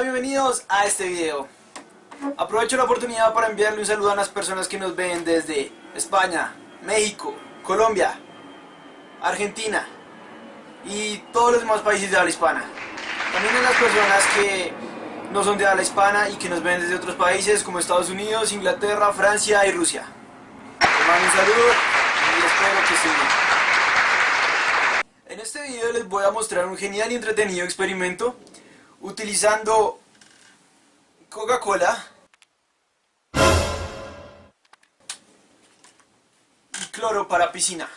Bienvenidos a este video. Aprovecho la oportunidad para enviarle un saludo a las personas que nos ven desde España, México, Colombia, Argentina y todos los demás países de habla hispana. También a las personas que no son de habla hispana y que nos ven desde otros países como Estados Unidos, Inglaterra, Francia y Rusia. Les mando un saludo y espero que estén bien. En este video les voy a mostrar un genial y entretenido experimento utilizando Coca-Cola y cloro para piscina.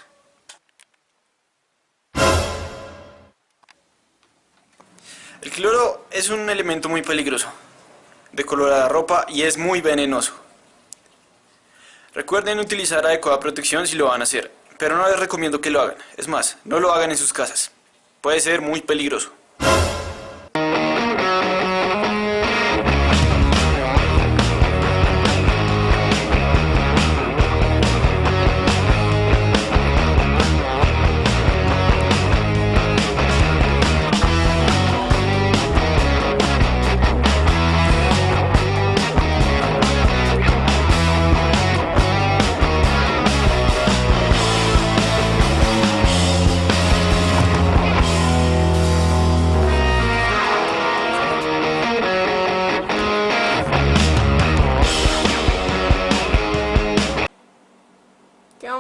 El cloro es un elemento muy peligroso, de color a la ropa y es muy venenoso. Recuerden utilizar adecuada protección si lo van a hacer, pero no les recomiendo que lo hagan. Es más, no lo hagan en sus casas. Puede ser muy peligroso.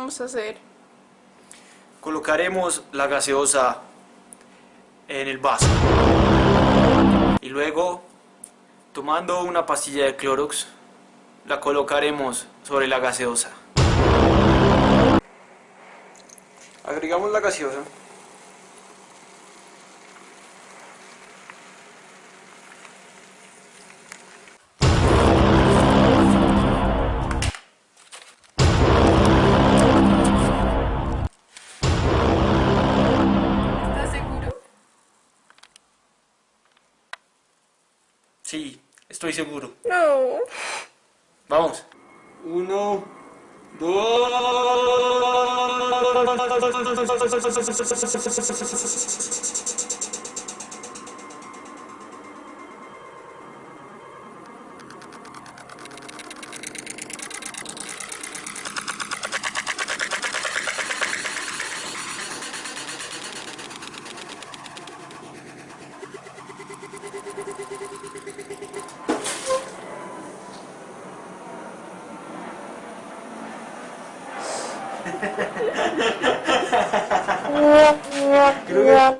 Hacer? Colocaremos la gaseosa en el vaso. Y luego, tomando una pastilla de Clorox, la colocaremos sobre la gaseosa. Agregamos la gaseosa. Estoy seguro. No. Vamos. Uno, dos.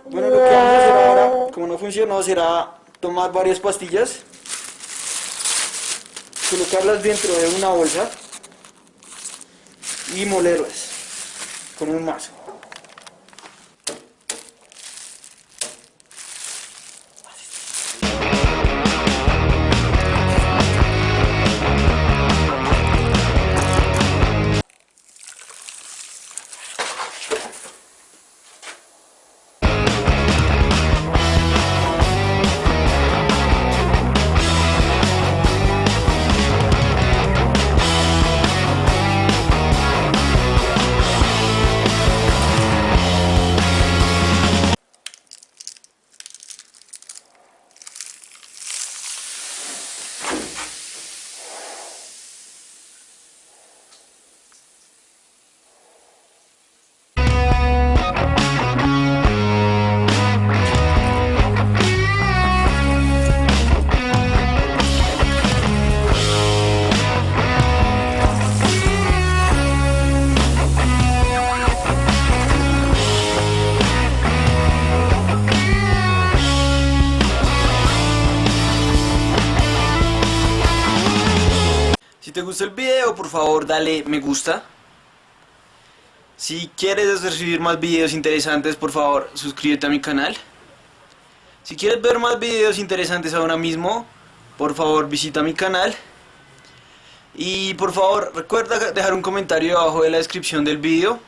Bueno, lo que vamos a hacer ahora, como no funcionó, será tomar varias pastillas, colocarlas dentro de una bolsa y molerlas con un mazo. Gustó el video, por favor dale me gusta. Si quieres recibir más videos interesantes, por favor suscríbete a mi canal. Si quieres ver más videos interesantes ahora mismo, por favor visita mi canal. Y por favor recuerda dejar un comentario abajo de la descripción del video.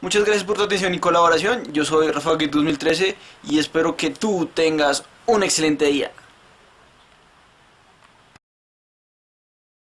Muchas gracias por tu atención y colaboración. Yo soy Rafa 2013 y espero que tú tengas un excelente día.